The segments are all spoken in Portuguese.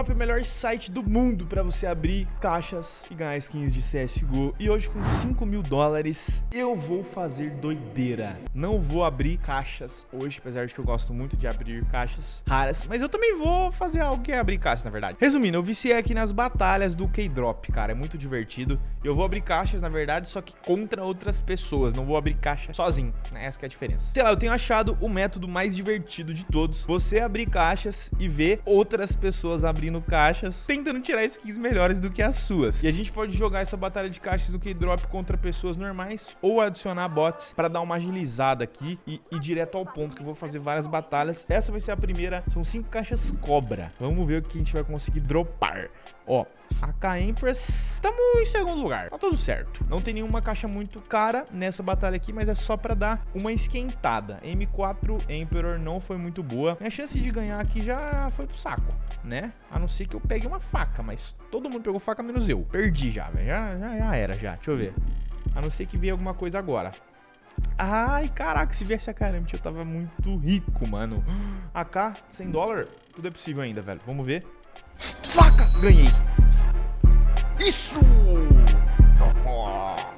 É o melhor site do mundo para você abrir caixas e ganhar skins de CSGO. E hoje com 5 mil dólares eu vou fazer doideira. Não vou abrir caixas hoje, apesar de que eu gosto muito de abrir caixas raras. Mas eu também vou fazer algo que é abrir caixas, na verdade. Resumindo, eu viciei aqui nas batalhas do Keydrop, cara. É muito divertido. Eu vou abrir caixas, na verdade, só que contra outras pessoas. Não vou abrir caixa sozinho, né? Essa é a diferença. Sei lá, eu tenho achado o método mais divertido de todos. Você abrir caixas e ver outras pessoas abrindo caixas, tentando tirar skins melhores do que as suas. E a gente pode jogar essa batalha de caixas do Keydrop contra pessoas normais ou adicionar bots para dar uma agilizada aqui e ir direto ao ponto, que eu vou fazer várias batalhas. Essa vai ser a primeira, são cinco caixas cobra. Vamos ver o que a gente vai conseguir dropar. Ó, AK Empress, estamos em segundo lugar, tá tudo certo. Não tem nenhuma caixa muito cara nessa batalha aqui, mas é só pra dar uma esquentada. M4 Emperor não foi muito boa. Minha chance de ganhar aqui já foi pro saco, né? A não ser que eu pegue uma faca, mas todo mundo pegou faca menos eu. Perdi já, velho. Já, já, já era, já. Deixa eu ver. A não ser que venha alguma coisa agora. Ai, caraca, se viesse a caramba, eu tava muito rico, mano. AK, 100 dólares? Tudo é possível ainda, velho. Vamos ver. Faca! Ganhei. Isso!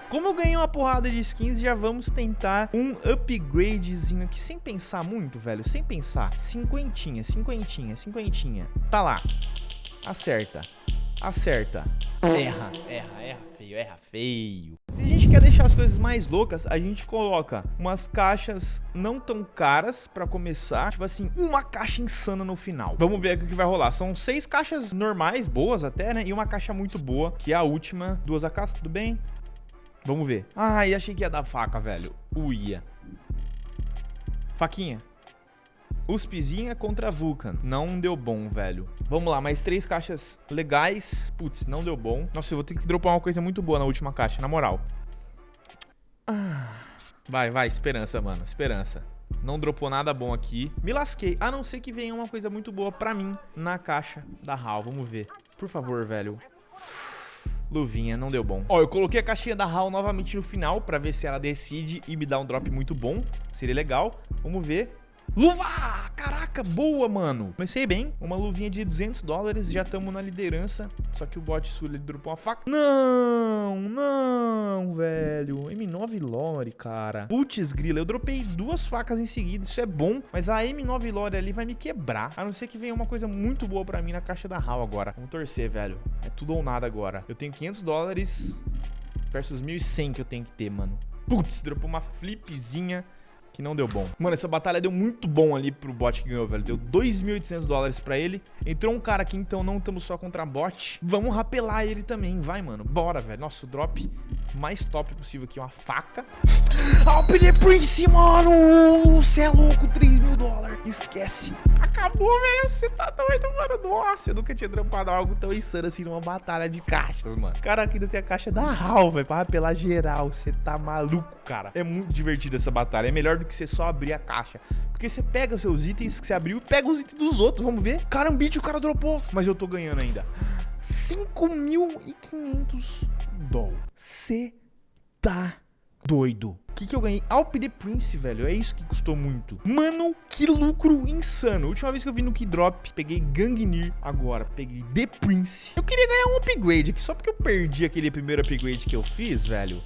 Como eu ganhei uma porrada de skins, já vamos tentar um upgradezinho aqui, sem pensar muito, velho, sem pensar. Cinquentinha, cinquentinha, cinquentinha. Tá lá. Acerta. Acerta. Erra, erra, erra feio, erra feio. Se a gente quer deixar as coisas mais loucas, a gente coloca umas caixas não tão caras pra começar. Tipo assim, uma caixa insana no final. Vamos ver aqui o que vai rolar. São seis caixas normais, boas até, né? E uma caixa muito boa, que é a última. Duas AKs, tudo bem? Vamos ver. Ai, achei que ia dar faca, velho. Uia. Faquinha. USPzinha contra Vulcan. Não deu bom, velho. Vamos lá, mais três caixas legais. Putz, não deu bom. Nossa, eu vou ter que dropar uma coisa muito boa na última caixa, na moral. Ah. Vai, vai, esperança, mano. Esperança. Não dropou nada bom aqui. Me lasquei. A não ser que venha uma coisa muito boa pra mim na caixa da HAL. Vamos ver. Por favor, velho. Luvinha, não deu bom. Ó, eu coloquei a caixinha da HAL novamente no final pra ver se ela decide e me dá um drop muito bom. Seria legal. Vamos ver. Luva! Caraca, boa, mano. Comecei bem. Uma luvinha de 200 dólares. Já estamos na liderança. Só que o bot sul ele dropou uma faca. Não, não, velho. M9 Lore, cara. Putz, grila. Eu dropei duas facas em seguida. Isso é bom. Mas a M9 Lore ali vai me quebrar. A não ser que venha uma coisa muito boa pra mim na caixa da HAL agora. Vamos torcer, velho. É tudo ou nada agora. Eu tenho 500 dólares versus 1.100 que eu tenho que ter, mano. Putz, dropou uma flipzinha que não deu bom. Mano, essa batalha deu muito bom ali pro bot que ganhou, velho. Deu 2.800 dólares pra ele. Entrou um cara aqui, então não estamos só contra bot. Vamos rapelar ele também, vai, mano. Bora, velho. Nossa, o drop mais top possível aqui, uma faca. Alp the Prince, mano! Você é louco, 3 mil dólares. Esquece. Acabou, velho. Você tá doido, mano. Nossa, eu nunca tinha trampado algo tão insano assim numa batalha de caixas, mano. Cara, aqui ainda tem a caixa da HAL, velho, pra rapelar geral. Você tá maluco, cara. É muito divertido essa batalha. É melhor do que você só abrir a caixa. Porque você pega os seus itens que você abriu e pega os itens dos outros. Vamos ver. Carambite, o cara dropou. Mas eu tô ganhando ainda. 5.500 dólares. Você tá doido. Que, que eu ganhei? Alp the Prince, velho. É isso que custou muito. Mano, que lucro insano. Última vez que eu vi no Keydrop, peguei Gangnir. Agora, peguei The Prince. Eu queria ganhar um upgrade aqui, só porque eu perdi aquele primeiro upgrade que eu fiz, velho.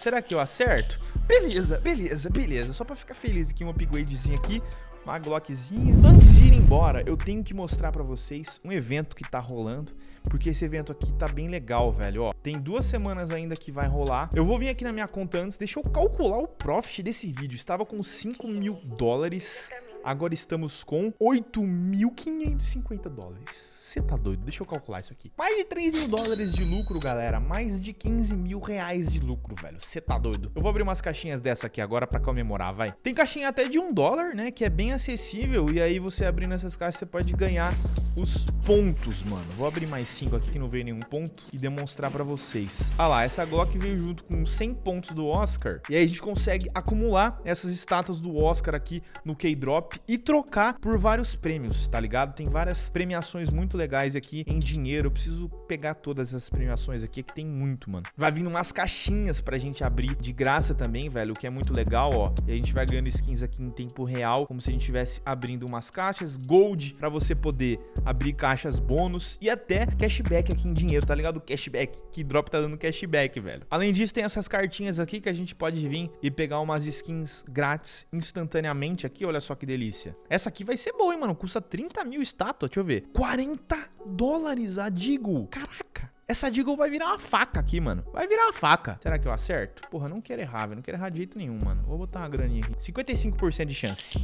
Será que eu acerto? Beleza, beleza, beleza. Só pra ficar feliz aqui, um upgradezinho aqui. Uma Glockzinha. Antes de ir embora, eu tenho que mostrar pra vocês um evento que tá rolando. Porque esse evento aqui tá bem legal, velho. Ó, tem duas semanas ainda que vai rolar. Eu vou vir aqui na minha conta antes. Deixa eu calcular o profit desse vídeo. Estava com 5 mil dólares. Agora estamos com 8.550 dólares. Você tá doido? Deixa eu calcular isso aqui. Mais de 3 mil dólares de lucro, galera. Mais de 15 mil reais de lucro, velho. Você tá doido? Eu vou abrir umas caixinhas dessa aqui agora pra comemorar, vai. Tem caixinha até de um dólar, né? Que é bem acessível. E aí você abrindo essas caixas, você pode ganhar os pontos, mano. Vou abrir mais 5 aqui que não veio nenhum ponto e demonstrar pra vocês. Ah lá, essa Glock veio junto com 100 pontos do Oscar. E aí a gente consegue acumular essas estátuas do Oscar aqui no K-Drop e trocar por vários prêmios, tá ligado? Tem várias premiações muito legais aqui em dinheiro. Eu preciso pegar todas essas premiações aqui, que tem muito, mano. Vai vindo umas caixinhas pra gente abrir de graça também, velho, o que é muito legal, ó. E a gente vai ganhando skins aqui em tempo real, como se a gente estivesse abrindo umas caixas. Gold, pra você poder abrir caixas bônus e até cashback aqui em dinheiro, tá ligado? Cashback, que drop tá dando cashback, velho. Além disso, tem essas cartinhas aqui que a gente pode vir e pegar umas skins grátis instantaneamente aqui, olha só que delícia. Essa aqui vai ser boa, hein, mano? Custa 30 mil estátua, deixa eu ver. 40 dólares a Digo. Caraca. Essa Deagle vai virar uma faca aqui, mano. Vai virar uma faca. Será que eu acerto? Porra, não quero errar, velho. Não quero errar de jeito nenhum, mano. Vou botar uma graninha aqui. 55% de chance.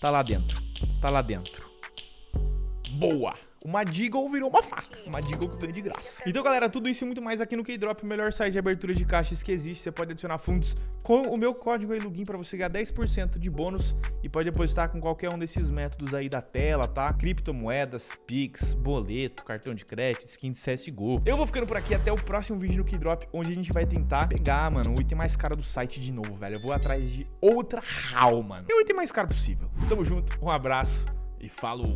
Tá lá dentro. Tá lá dentro. Boa! Uma Deagle virou uma faca. Uma Deagle que eu ganho de graça. Então, galera, tudo isso e muito mais aqui no K-Drop, o melhor site de abertura de caixas que existe. Você pode adicionar fundos com o meu código aí, Lugin, pra você ganhar 10% de bônus e pode depositar com qualquer um desses métodos aí da tela, tá? Criptomoedas, Pix, boleto, cartão de crédito, skin de CSGO. Eu vou ficando por aqui até o próximo vídeo no K-Drop, onde a gente vai tentar pegar, mano, o item mais caro do site de novo, velho. Eu vou atrás de outra HAL, mano. É o item mais caro possível. Tamo junto, um abraço e falou!